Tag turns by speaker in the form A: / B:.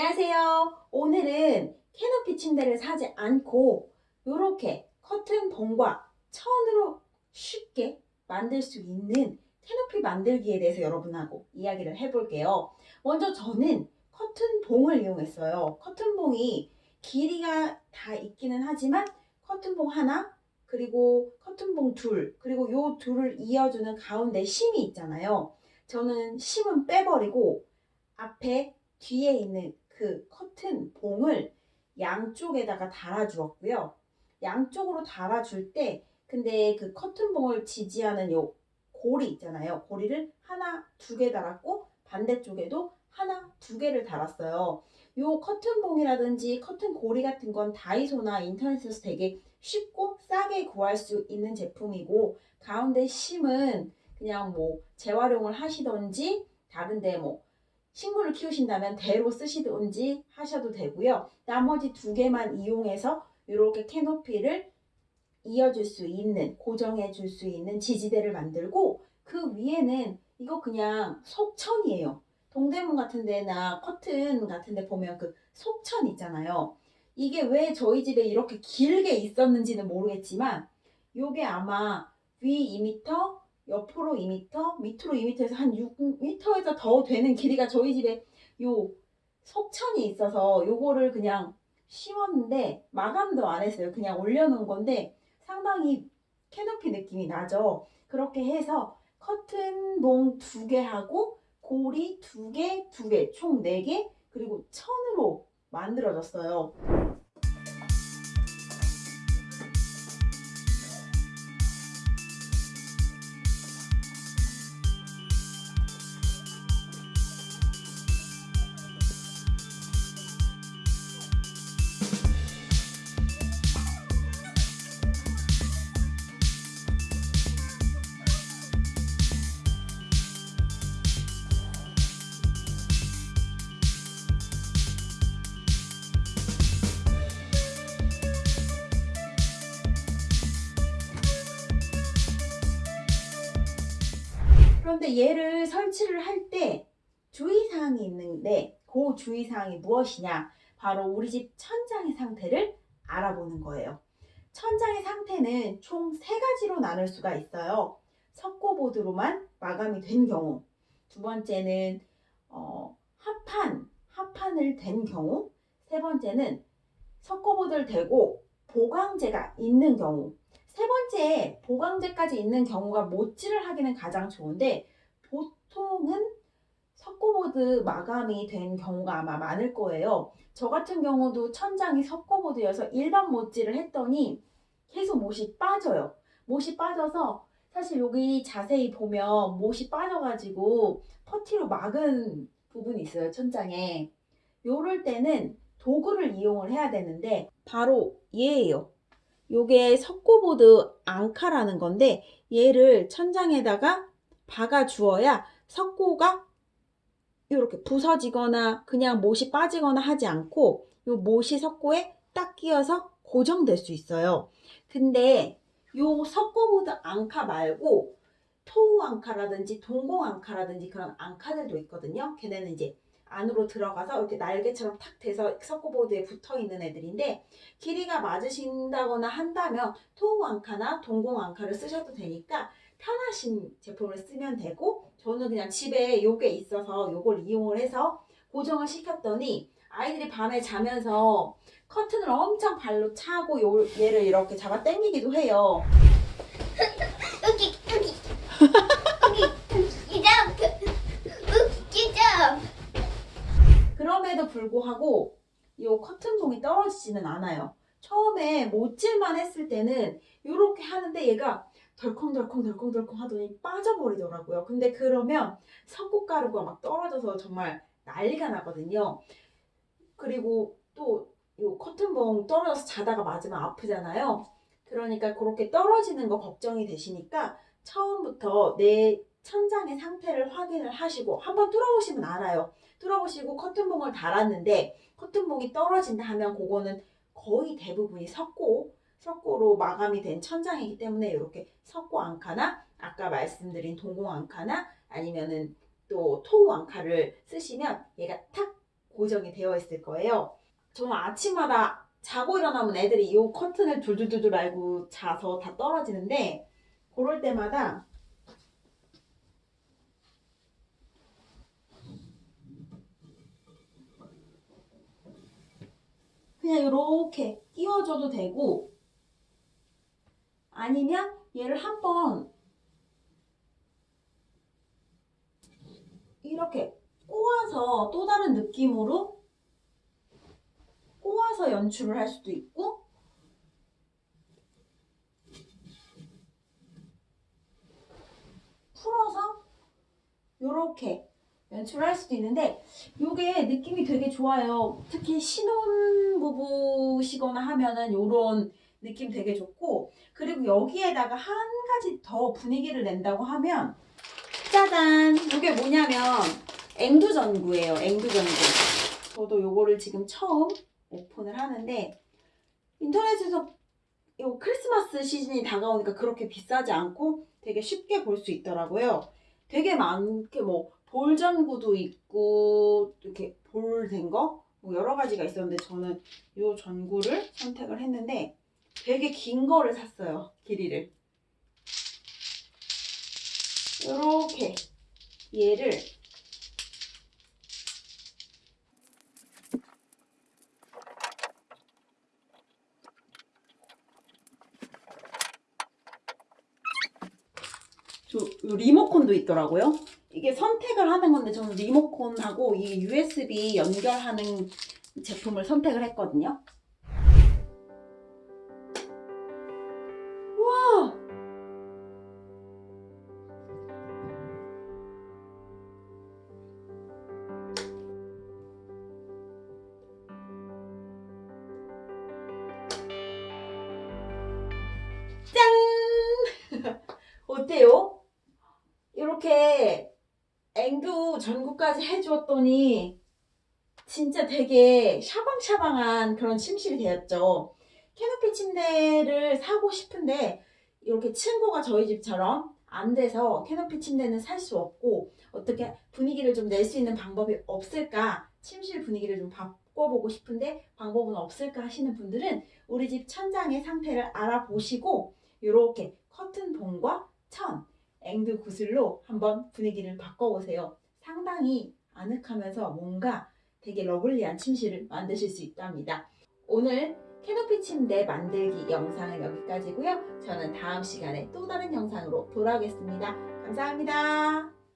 A: 안녕하세요. 오늘은 캐노피 침대를 사지 않고 이렇게 커튼 봉과 천으로 쉽게 만들 수 있는 캐노피 만들기에 대해서 여러분하고 이야기를 해볼게요. 먼저 저는 커튼 봉을 이용했어요. 커튼 봉이 길이가 다 있기는 하지만 커튼 봉 하나 그리고 커튼 봉 둘 그리고 요 둘을 이어주는 가운데 심이 있잖아요. 저는 심은 빼버리고 앞에 뒤에 있는 그 커튼 봉을 양쪽에다가 달아주었고요. 양쪽으로 달아줄 때 근데 그 커튼 봉을 지지하는 요 고리 있잖아요. 고리를 하나 두 개 달았고 반대쪽에도 하나 두 개를 달았어요. 요 커튼 봉이라든지 커튼 고리 같은 건 다이소나 인터넷에서 되게 쉽고 싸게 구할 수 있는 제품이고 가운데 심은 그냥 뭐 재활용을 하시던지 다른데 뭐 식물을 키우신다면 대로 쓰시든지 하셔도 되고요. 나머지 두 개만 이용해서 이렇게 캐노피를 이어줄 수 있는, 고정해 줄 수 있는 지지대를 만들고 그 위에는 이거 그냥 속천이에요. 동대문 같은 데나 커튼 같은 데 보면 그 속천 있잖아요. 이게 왜 저희 집에 이렇게 길게 있었는지는 모르겠지만 요게 아마 위 2m, 옆으로 2m, 밑으로 2m에서 한 6m에서 더 되는 길이가 저희 집에 요 속천이 있어서 요거를 그냥 심었는데 마감도 안 했어요. 그냥 올려놓은 건데 상당히 캐노피 느낌이 나죠. 그렇게 해서 커튼 봉 두 개 하고 고리 두 개, 두 개, 총 네 개, 그리고 천으로 만들어졌어요. 그런데 얘를 설치를 할 때 주의사항이 있는데 그 주의사항이 무엇이냐? 바로 우리 집 천장의 상태를 알아보는 거예요. 천장의 상태는 총 세 가지로 나눌 수가 있어요. 석고보드로만 마감이 된 경우, 두 번째는 어, 합판, 합판을 댄 경우, 세 번째는 석고보드를 대고 보강재가 있는 경우, 세 번째 보강제까지 있는 경우가 못질을 하기는 가장 좋은데 보통은 석고보드 마감이 된 경우가 아마 많을 거예요. 저 같은 경우도 천장이 석고보드여서 일반 못질을 했더니 계속 못이 빠져요. 못이 빠져서 사실 여기 자세히 보면 못이 빠져가지고 퍼티로 막은 부분이 있어요. 천장에. 요럴 때는 도구를 이용을 해야 되는데 바로 얘예요. 요게 석고보드 앙카라는 건데 얘를 천장에다가 박아 주어야 석고가 이렇게 부서지거나 그냥 못이 빠지거나 하지 않고 요 못이 석고에 딱 끼어서 고정될 수 있어요. 근데 요 석고보드 앙카 말고 토우 앙카라든지 동공 앙카라든지 그런 앙카들도 있거든요. 걔네는 이제 안으로 들어가서 이렇게 날개처럼 탁 돼서 석고보드에 붙어 있는 애들인데 길이가 맞으신다거나 한다면 토우 앙카나 동공 앙카를 쓰셔도 되니까 편하신 제품을 쓰면 되고 저는 그냥 집에 요게 있어서 요걸 이용을 해서 고정을 시켰더니 아이들이 밤에 자면서 커튼을 엄청 발로 차고 요, 얘를 이렇게 잡아 당기기도 해요.
B: 여기 여기 여기 이점 이점
A: 그럼에도 불구하고 이 떨어지지는 않아요. 처음에 못질만 했을 때는 이렇게 하는데 얘가 덜컹덜컹 덜컹덜컹 하더니 빠져버리더라고요. 근데 그러면 석고가루가 막 떨어져서 정말 난리가 나거든요. 그리고 또 이 커튼봉 떨어져서 자다가 맞으면 아프잖아요. 그러니까 그렇게 떨어지는 거 걱정이 되시니까 처음부터 내 천장의 상태를 확인을 하시고 한번 뚫어보시면 알아요. 뚫어보시고 커튼봉을 달았는데 커튼봉이 떨어진다 하면 그거는 거의 대부분이 석고, 석고로 마감이 된 천장이기 때문에 이렇게 석고 앙카나 아까 말씀드린 동공 앙카나 아니면은 또 토우 앙카를 쓰시면 얘가 탁 고정이 되어 있을 거예요. 저는 아침마다 자고 일어나면 애들이 이 커튼을 둘둘둘둘 알고 자서 다 떨어지는데 그럴 때마다 그냥 이렇게 끼워줘도 되고 아니면 얘를 한번 이렇게 꼬아서 또 다른 느낌으로 꼬아서 연출을 할 수도 있고 풀어서 이렇게 연출을 할 수도 있는데 이게 느낌이 되게 좋아요. 특히 신혼부부시거나 하면은 이런 느낌 되게 좋고 그리고 여기에다가 한 가지 더 분위기를 낸다고 하면 짜잔! 이게 뭐냐면 앵두전구예요. 앵두전구. 저도 요거를 지금 처음 오픈을 하는데 인터넷에서 요 크리스마스 시즌이 다가오니까 그렇게 비싸지 않고 되게 쉽게 볼 수 있더라고요. 되게 많게 뭐 볼전구도 있고 이렇게 볼 된 거 뭐 여러 가지가 있었는데 저는 요 전구를 선택을 했는데 되게 긴 거를 샀어요. 길이를. 이렇게 얘를 저요 리모컨도 있더라고요. 이게 선택을 하는 건데 저는 리모컨하고 이 USB 연결하는 제품을 선택을 했거든요. 앵두 전구까지 해주었더니 진짜 되게 샤방샤방한 그런 침실이 되었죠. 캐노피 침대를 사고 싶은데 이렇게 층고가 저희 집처럼 안 돼서 캐노피 침대는 살 수 없고 어떻게 분위기를 좀 낼 수 있는 방법이 없을까? 침실 분위기를 좀 바꿔보고 싶은데 방법은 없을까 하시는 분들은 우리 집 천장의 상태를 알아보시고 이렇게 커튼 봉과 천, 앵두 구슬로 한번 분위기를 바꿔보세요. 상당히 아늑하면서 뭔가 되게 러블리한 침실을 만드실 수 있답니다. 오늘 캐노피 침대 만들기 영상은 여기까지고요. 저는 다음 시간에 또 다른 영상으로 돌아오겠습니다. 감사합니다.